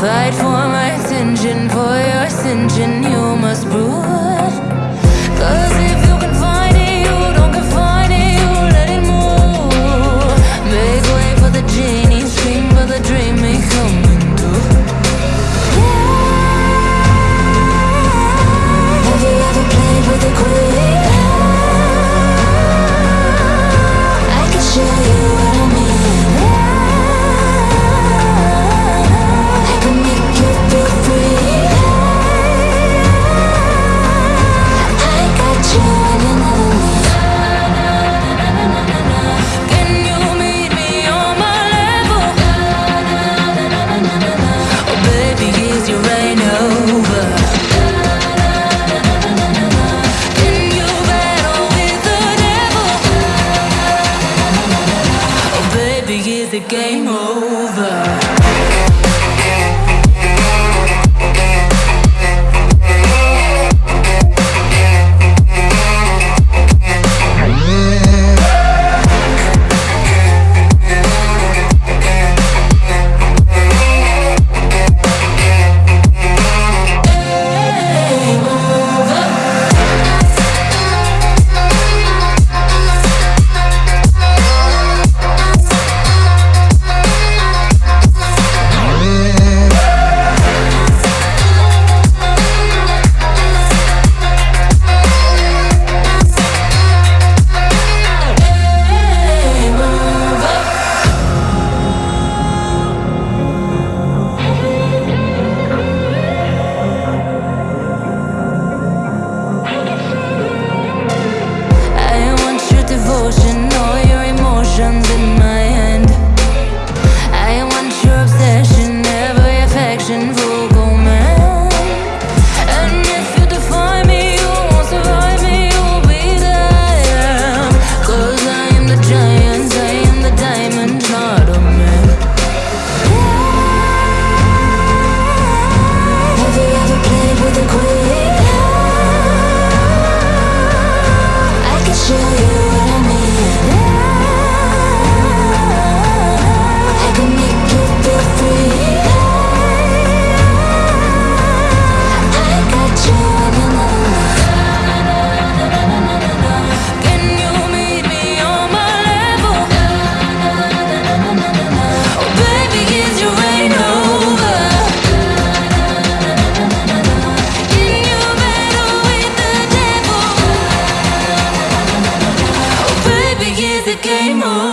Fight for my attention, for your ascension, you must prove. game over. game on.